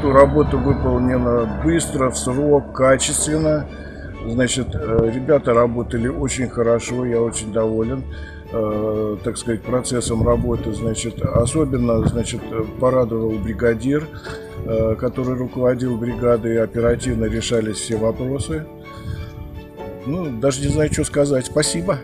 работу. Работа выполнена быстро, в срок, качественно. Значит, э, ребята работали очень хорошо, я очень доволен, э, так сказать, процессом работы. Значит, особенно, значит, порадовал бригадир, э, который руководил бригадой, оперативно решались все вопросы. Ну, даже не знаю, что сказать. Спасибо.